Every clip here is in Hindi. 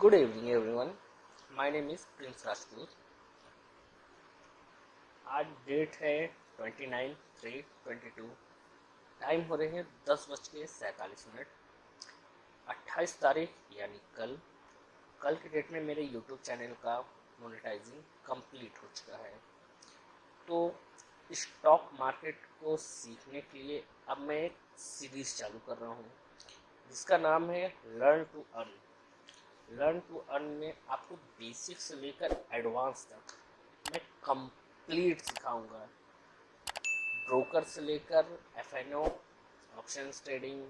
Good evening, everyone. My name is Prince Rajput. आज डेट है twenty nine three twenty two time हो रहे हैं दस बज के सैंतालीस मिनट। अट्ठाईस तारीख यानी कल। कल के डेट में मेरे यूट्यूब चैनल का मोनेटाइजिंग कंप्लीट हो चुका है। तो स्टॉक मार्केट को सीखने के लिए अब मैं एक सीरीज़ चालू कर रहा हूँ। जिसका नाम है learn to earn learn to earn में आपको बेसिक से लेकर एडवांस तक मैं कंप्लीट सिखाऊँगा। ब्रोकर से लेकर F N O option trading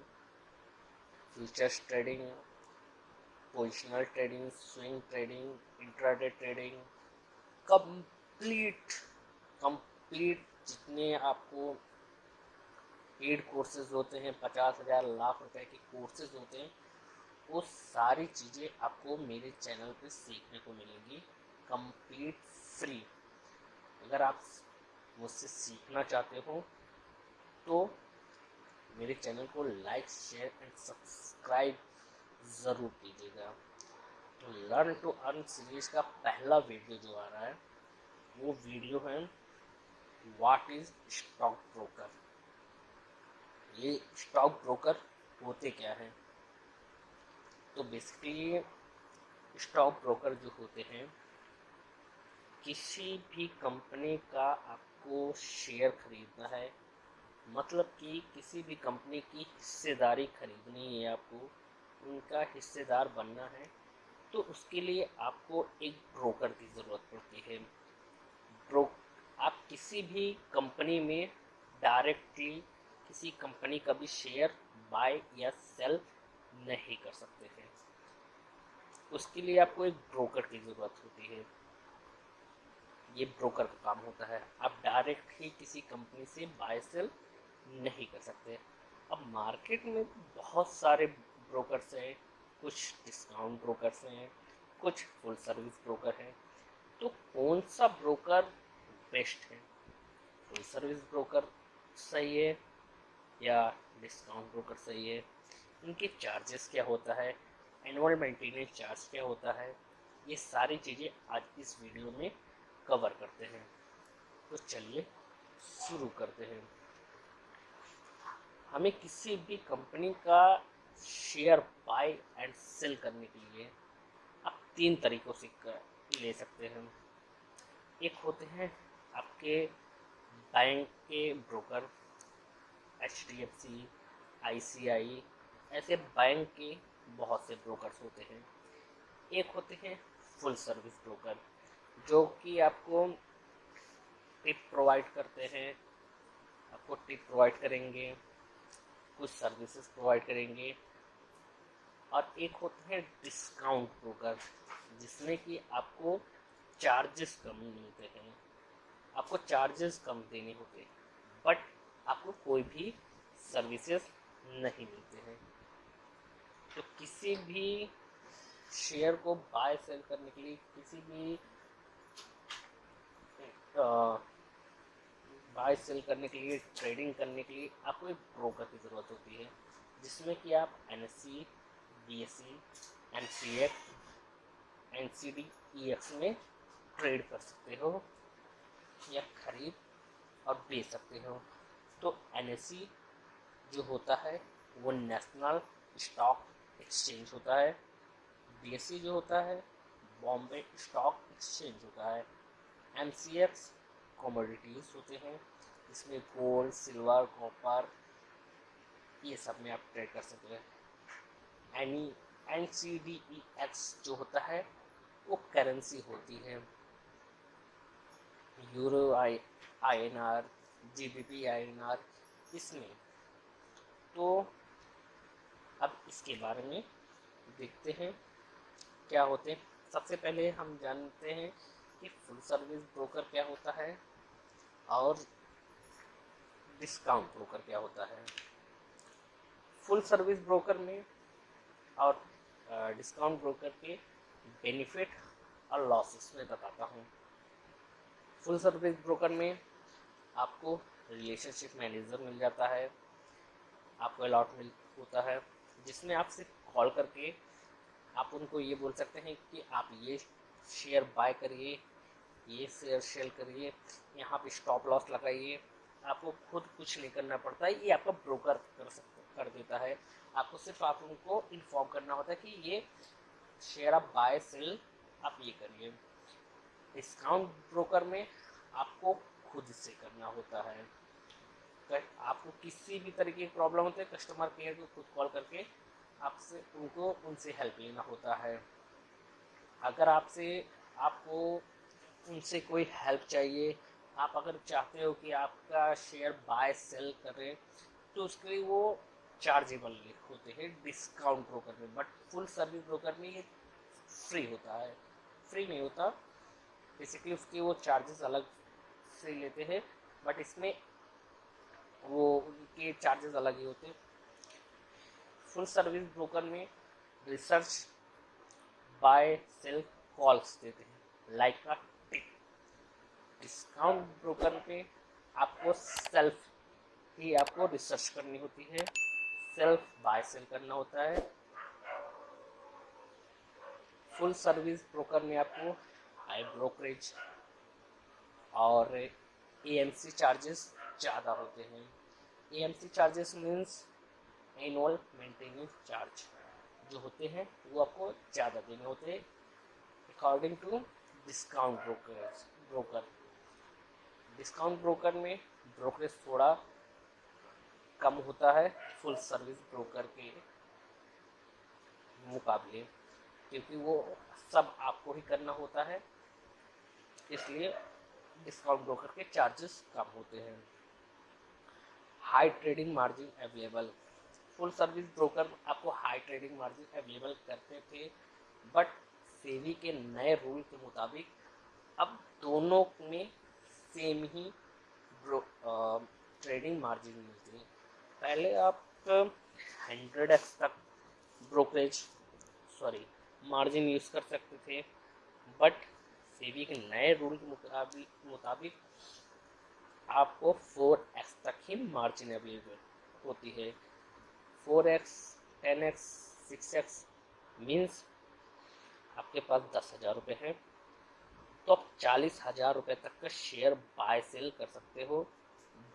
futures trading positional trading swing trading intraday trading complete complete जितने आपको पेड कोर्सेज होते हैं, पचास हज़ार, लाख रुपए के कोर्सेज होते हैं वो सारी चीज़ें आपको मेरे चैनल पे सीखने को मिलेंगी। कंप्लीट फ्री अगर आप मुझसे सीखना चाहते हो तो मेरे चैनल को लाइक शेयर एंड सब्सक्राइब ज़रूर कीजिएगा। तो लर्न टू अर्न सीरीज़ का पहला वीडियो जो आ रहा है, वो वीडियो है व्हाट इज़ स्टॉक ब्रोकर ये स्टॉक ब्रोकर होते क्या हैं? तो बेसिकली स्टॉक ब्रोकर जो होते हैं, किसी भी कंपनी का आपको शेयर खरीदना है। मतलब कि किसी भी कंपनी की हिस्सेदारी खरीदनी है आपको, उनका हिस्सेदार बनना है तो उसके लिए आपको एक ब्रोकर की ज़रूरत पड़ती है। ब्रो आप किसी भी कंपनी में डायरेक्टली किसी कंपनी का भी शेयर बाय या सेल नहीं कर सकते हैं उसके लिए आपको एक ब्रोकर की ज़रूरत होती है। ये ब्रोकर का काम होता है। आप डायरेक्ट ही किसी कंपनी से बाय सेल नहीं कर सकते। अब मार्केट में बहुत सारे ब्रोकर्स हैं, कुछ डिस्काउंट ब्रोकर्स हैं, कुछ फुल सर्विस ब्रोकर हैं। तो कौन सा ब्रोकर बेस्ट है? फुल सर्विस ब्रोकर सही है या डिस्काउंट ब्रोकर सही है? इनके चार्जेस क्या होता है एनुअल मेंटेनेंस चार्ज क्या होता है, ये सारी चीज़ें आज इस वीडियो में कवर करते हैं। तो चलिए शुरू करते हैं। हमें किसी भी कंपनी का शेयर बाय एंड सेल करने के लिए आप तीन तरीक़ों से ले सकते हैं। एक होते हैं आपके बैंक के broker H D F C I C I ऐसे बैंक के बहुत से ब्रोकर्स होते हैं। एक होते हैं फुल सर्विस ब्रोकर जो कि आपको टिप प्रोवाइड करते हैं। आपको टिप प्रोवाइड करेंगे, कुछ सर्विसेज़ प्रोवाइड करेंगे। और एक होते हैं डिस्काउंट ब्रोकर जिसमें कि आपको चार्जेस कम मिलते हैं। आपको चार्जेस कम देने होते हैं बट आपको कोई भी सर्विसेज़ नहीं मिलते हैं। तो किसी भी शेयर को बाय सेल करने के लिए किसी भी बाय सेल करने के लिए ट्रेडिंग करने के लिए आपको एक ब्रोकर की ज़रूरत होती है, जिसमें कि आप N S C B S C N C X N C D E X में ट्रेड कर सकते हो, या खरीद और बेच सकते हो। तो एन एस सी जो होता है, वो नेशनल स्टॉक एक्सचेंज होता है बी जो होता है बॉम्बे स्टॉक एक्सचेंज होता है एम कॉमोडिटीज़ होते हैं, इसमें गोल्ड सिल्वर कॉपर ये सब में आप ट्रेड कर सकते हैं। Any N C D E X जो होता है, वो करेंसी होती है। Euro I I N R G B P I N R इसमें तो अब इसके बारे में देखते हैं, क्या होते हैं। सबसे पहले हम जानते हैं कि फुल सर्विस ब्रोकर क्या होता है और डिस्काउंट ब्रोकर क्या होता है। फुल सर्विस ब्रोकर में और डिस्काउंट ब्रोकर के बेनिफिट और लॉसेस में बताता हूँ। फुल सर्विस ब्रोकर में आपको रिलेशनशिप मैनेजर मिल जाता है, आपको अलॉट मिल, होता है। जिसमें आप सिर्फ़ कॉल करके आप उनको ये बोल सकते हैं कि आप ये शेयर बाय करिए, ये शेयर सेल करिए, यहाँ पे स्टॉप लॉस लगाइए। आपको खुद कुछ नहीं करना पड़ता है ये आपका ब्रोकर कर सकते कर देता है। आपको सिर्फ़ आप उनको इन्फॉर्म करना होता है कि ये शेयर आप बाय सेल आप ये करिए। डिस्काउंट ब्रोकर में आपको खुद से करना होता है। आपको किसी भी तरीके की प्रॉब्लम होती है कस्टमर केयर को खुद कॉल करके आपसे, उनको, उनसे हेल्प लेना होता है। अगर आपसे, आपको, उनसे कोई हेल्प चाहिए, आप अगर चाहते हो कि आपका शेयर बाय सेल करें तो उसके लिए वो चार्जेबल होते हैं डिस्काउंट ब्रोकर में। बट फुल सर्विस ब्रोकर में ये फ्री होता है। फ्री नहीं होता। बेसिकली उसके वो चार्जेस अलग से लेते हैं। बट इसमें वो उनके चार्जेस अलग ही होते हैं। फुल सर्विस ब्रोकर में रिसर्च बाय सेल कॉल्स देते हैं। लाइक का टिक डिस्काउंट ब्रोकर पे आपको सेल्फ ही आपको रिसर्च करनी होती है। सेल्फ बाय सेल करना होता है। फुल सर्विस ब्रोकर में आपको हाई ब्रोकरेज और एएमसी चार्जेस ज़्यादा होते हैं। A M C charges means annual maintenance charge जो होते हैं, वो आपको ज़्यादा देने होते हैं। According to discount broker broker discount broker में ब्रोकरेज थोड़ा कम होता है फुल सर्विस ब्रोकर के मुकाबले, क्योंकि वो सब आपको ही करना होता है, इसलिए डिस्काउंट ब्रोकर के चार्जेस कम होते हैं। High trading margin available full service broker आपको हाई ट्रेडिंग मार्जिन अवेलेबल करते थे बट सेवी के नए रूल के मुताबिक अब दोनों में सेम ही ट्रेडिंग मार्जिन मिलती है। पहले आप हंड्रेड एक्स तक ब्रोकरेज सॉरी मार्जिन यूज़ कर सकते थे बट सेबी के नए रूल के मुताबिक मुताबिक आपको फोर एक्स तक ही मार्जिन अवेलेबल होती है। Four X, ten X, six X means आपके पास दस हज़ार रुपये है। तो आप चालीस हज़ार रुपये तक का शेयर बाय सेल कर सकते हो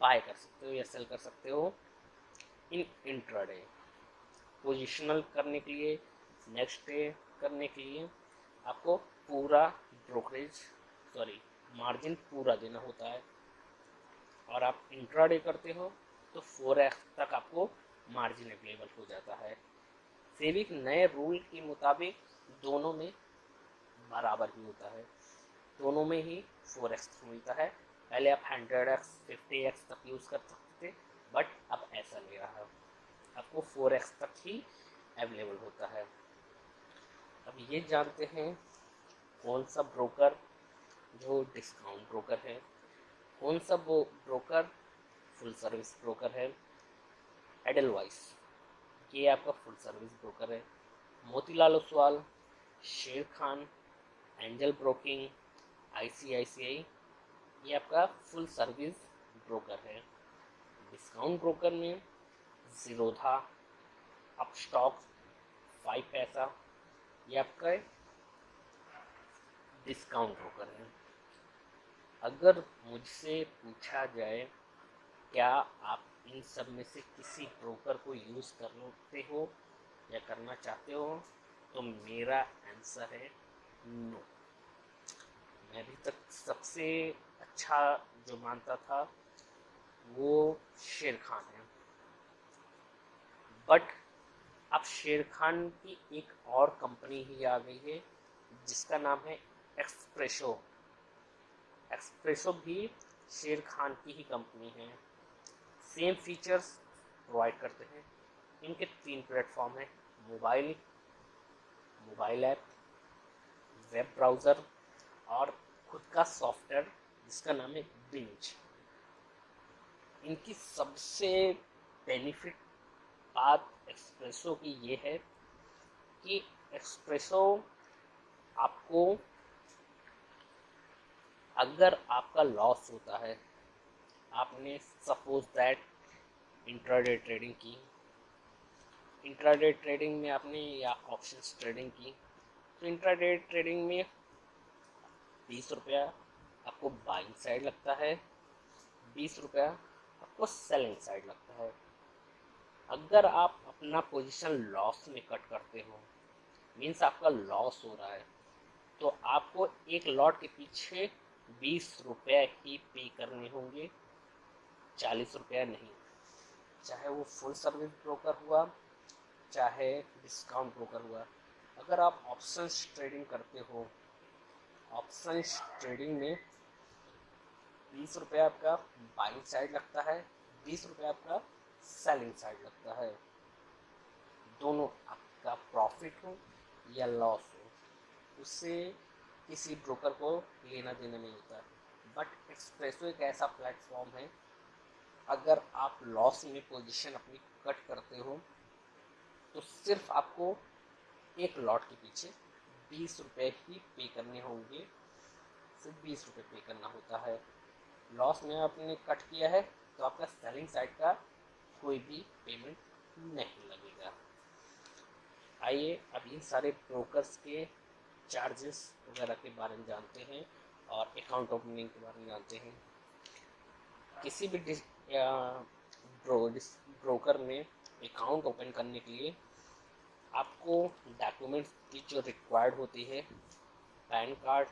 बाय कर सकते हो या सेल कर सकते हो इन इंट्राडे पोजिशनल करने के लिए नेक्स्ट डे करने के लिए आपको पूरा ब्रोकरेज सॉरी मार्जिन पूरा देना होता है। और आप इंट्राडे करते हो तो फोर एक्स तक आपको मार्जिन अवेलेबल हो जाता है। सेविक नए रूल के मुताबिक दोनों में बराबर ही होता है। दोनों में ही फोर एक्स मिलता है। पहले आप हंड्रेड एक्स फिफ्टी एक्स तक यूज़ कर सकते थे बट अब ऐसा नहीं रहा। आपको फोर एक्स तक ही अवेलेबल होता है। अब ये जानते हैं कौन सा ब्रोकर जो डिस्काउंट ब्रोकर है। कौन सा वो ब्रोकर फुल सर्विस ब्रोकर है एडल वाइस ये आपका फुल सर्विस ब्रोकर है। मोतीलाल ओसवाल, शेर खान, एंजल ब्रोकिंग आईसीआईसीआई ये आपका फुल सर्विस ब्रोकर है। डिस्काउंट ब्रोकर में जीरोधा अपस्टॉक फाइव पैसा ये आपका डिस्काउंट ब्रोकर है। अगर मुझसे पूछा जाए, क्या आप इन सब में से किसी ब्रोकर को यूज़ करते हो या करना चाहते हो? तो मेरा आंसर है नो। मैं अभी तक सबसे अच्छा जो मानता था, वो शेर खान है। बट अब शेर खान की एक और कंपनी ही आ गई है, जिसका नाम है एक्सप्रेशो एक्सप्रेशो भी शेर खान की ही कंपनी है। सेम फीचर्स प्रोवाइड करते हैं। इनके तीन प्लेटफॉर्म हैं। Mobile mobile app web browser और खुद का सॉफ्टवेयर जिसका नाम है बिंच इनकी सबसे बेनिफिट बात एक्सप्रेसो की ये है कि एक्सप्रेसो आपको अगर आपका लॉस होता है, आपने सपोज़ दैट इंट्राडे ट्रेडिंग की इंट्राडे ट्रेडिंग में आपने या ऑप्शंस ट्रेडिंग की तो इंट्राडे ट्रेडिंग में बीस रुपया आपको बाइंग साइड लगता है, बीस रुपया आपको सेलिंग साइड लगता है। अगर आप अपना पोजीशन लॉस में कट करते हो मीन्स आपका लॉस हो रहा है तो आपको एक लॉट के पीछे बीस रुपये ही पे करने होंगे, चालीस रुपया नहीं। चाहे वो फुल सर्विस ब्रोकर हुआ, चाहे डिस्काउंट ब्रोकर हुआ, अगर आप ऑप्शन ट्रेडिंग करते हो ऑप्शन ट्रेडिंग में बीस रुपया आपका बाइंग साइड लगता है, बीस रुपया आपका सेलिंग साइड लगता है। दोनों आपका प्रॉफिट हो या लॉस हो उससे किसी ब्रोकर को लेना देना नहीं होता। बट एक्सप्रेसो एक ऐसा प्लेटफॉर्म है, अगर आप लॉस में पोजीशन अपनी कट करते हो तो सिर्फ़ आपको एक लॉट के पीछे बीस रुपये ही पे करने होंगे। सिर्फ़ बीस रुपये पे करना होता है। लॉस में आपने कट किया है तो आपका सेलिंग साइड का कोई भी पेमेंट नहीं लगेगा। आइए अब इन सारे ब्रोकर्स के चार्जेस वगैरह के बारे में जानते हैं और अकाउंट ओपनिंग के बारे में जानते हैं। किसी भी ब्रो, ब्रोकर में अकाउंट ओपन करने के लिए आपको डॉक्यूमेंट्स की जो रिक्वायर्ड होती है PAN card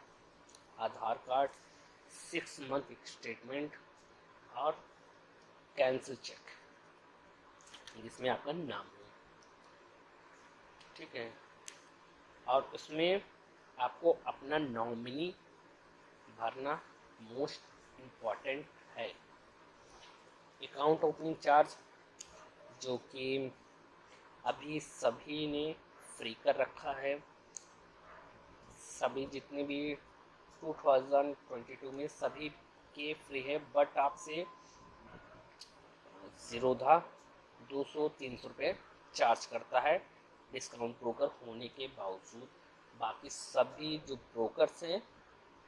Aadhaar card six month statement और कैंसिल चेक जिसमें आपका नाम है। ठीक है? और उसमें आपको अपना नॉमिनी भरना मोस्ट इंपॉर्टेंट है। अकाउंट ओपनिंग चार्ज जो कि अभी सभी ने फ्री कर रखा है। सभी जितने भी 2022 में सभी के फ्री है बट आपसे जीरोधा दो सौ तीन सौ रुपये चार्ज करता है। डिस्काउंट ब्रोकर होने के बावजूद बाकी सभी जो ब्रोकर्स हैं,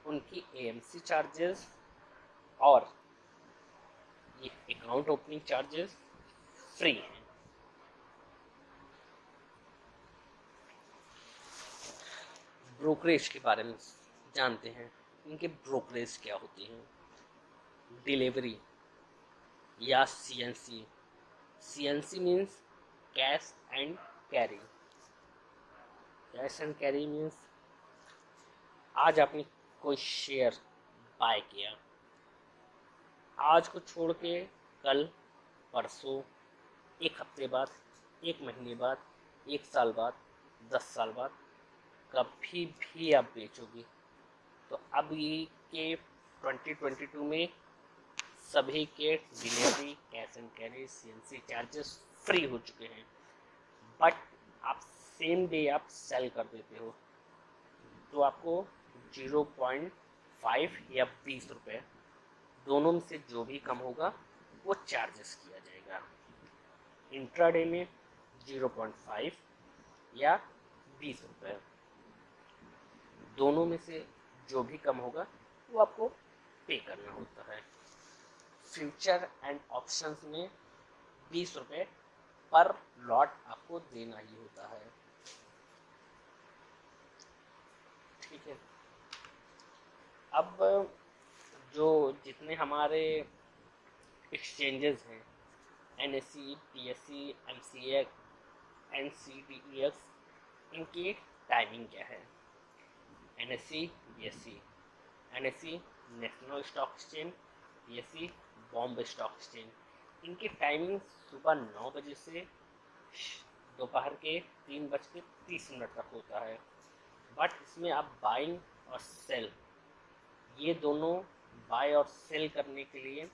उनकी एएमसी चार्जेस और ये अकाउंट ओपनिंग चार्जेस फ्री हैं। ब्रोकरेज के बारे में जानते हैं। इनके ब्रोकरेज क्या होती हैं? डिलीवरी या CNC CNC means cash and carry cash and carry means आज आपने कोई शेयर बाय किया। आज को छोड़ के कल, परसों, एक हफ़्ते बाद, एक महीने बाद, एक साल बाद, दस साल बाद, कभी भी आप बेचोगे। तो अभी के 2022 में सभी के delivery cash and carry C charges free हो चुके हैं। बट आप सेम डे आप सेल कर देते हो तो आपको ज़ीरो पॉइंट फाइव या बीस रुपये दोनों में से जो भी कम होगा, वो चार्जेस किया जाएगा। इंट्राडे में ज़ीरो पॉइंट फाइव या बीस रुपये दोनों में से जो भी कम होगा, वो आपको पे करना होता है। फ्यूचर एंड ऑप्शंस में बीस रुपये पर लॉट आपको देना ही होता है। ठीक है। अब जो जितने हमारे एक्सचेंजेस हैं N S C P S C M C N C D E X इनकी टाइमिंग क्या है? N S C P S C N S C National Stock Exchange P S C Bombay Stock Exchange इनकी टाइमिंग सुबह नौ बजे से दोपहर के तीन बज के तीस मिनट तक होता है। बट इसमें आप बाइंग और सेल, ये दोनों बाय और सेल करने के लिए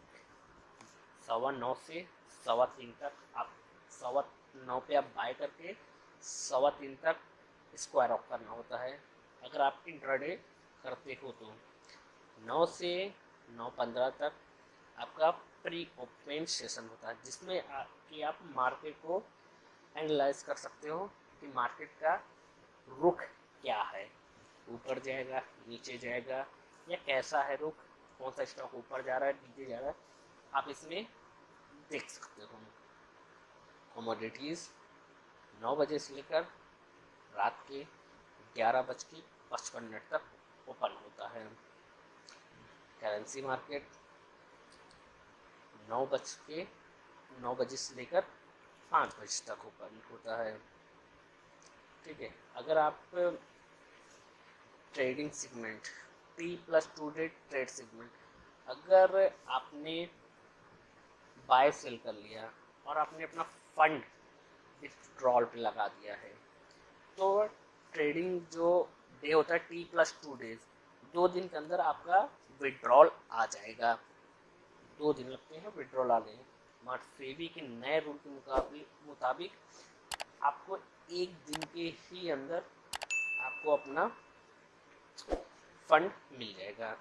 सवा नौ से सवा तीन तक आप सवा नौ पे आप बाय करके सवा तीन तक स्क्वायर ऑफ़ करना होता है। अगर आप इंट्राडे करते हो तो नौ से नौ पंद्रह तक आपका प्री ओपन सेशन होता है, जिसमें कि आप मार्केट को एनालाइज कर सकते हो कि मार्केट का रुख क्या है? ऊपर जाएगा, नीचे जाएगा, या कैसा है रुख? कौन सा स्टॉक ऊपर जा रहा है, नीचे जा रहा है? आप इसमें देख सकते हो। कमोडिटीज़, नौ बजे से लेकर रात के ग्यारह बज के पचपन मिनट तक ओपन होता है। करेंसी मार्केट, नौ बज के नौ बजे से लेकर पाँच बजे तक ओपन होता है। ठीक है, अगर आप trading segment T plus two day trade segment अगर आपने बाय सेल कर लिया और आपने अपना फंड विथड्रॉल पे लगा दिया है तो ट्रेडिंग जो डे होता है टी प्लस टू डेज़ दो दिन के अंदर आपका विड्रॉल आ जाएगा। दो दिन लगते हैं विड्रॉल आने मगर फेबी के नए रूल के मुताबिक आपको एक दिन के ही अंदर आपको अपना फंड मिल जाएगा।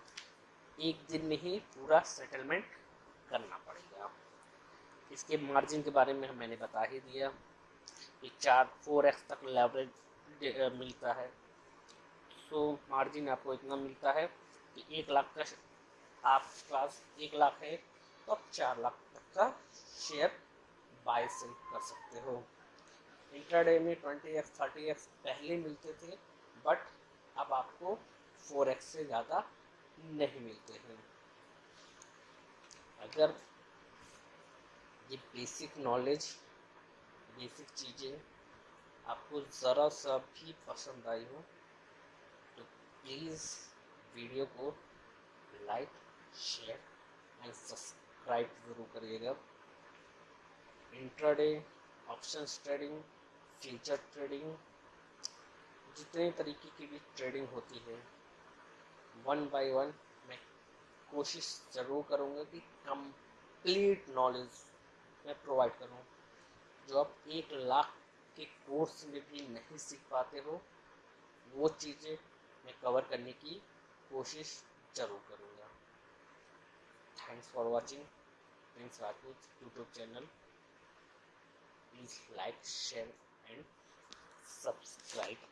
एक दिन में ही पूरा सेटलमेंट करना पड़ेगा। इसके मार्जिन के बारे में मैंने बता ही दिया। कि चार फोर एक्स तक लेवरेज मिलता है। सो मार्जिन आपको इतना मिलता है कि एक लाख का आप पास एक लाख है तो आप चार लाख तक का शेयर बाय सेल कर सकते हो। इंट्राडे में ट्वेंटी एक्स थर्टी एक्स पहले मिलते थे बट अब आपको फोर एक्स से ज़्यादा नहीं मिलते हैं। अगर ये बेसिक नॉलेज बेसिक चीज़ें आपको ज़रा सा भी पसंद आई हो तो प्लीज़ वीडियो को लाइक शेयर एंड सब्सक्राइब ज़रूर करिएगा। Intraday option trading future trading जितने तरीके की भी ट्रेडिंग होती है वन बाय वन मैं कोशिश ज़रूर करूँगा कि कंप्लीट नॉलेज मैं प्रोवाइड करूँ। जो आप एक लाख के कोर्स में भी नहीं सीख पाते हो, वो चीज़ें मैं कवर करने की कोशिश ज़रूर करूँगा। Thanks for watching Prince Rajput YouTube channel please like share and subscribe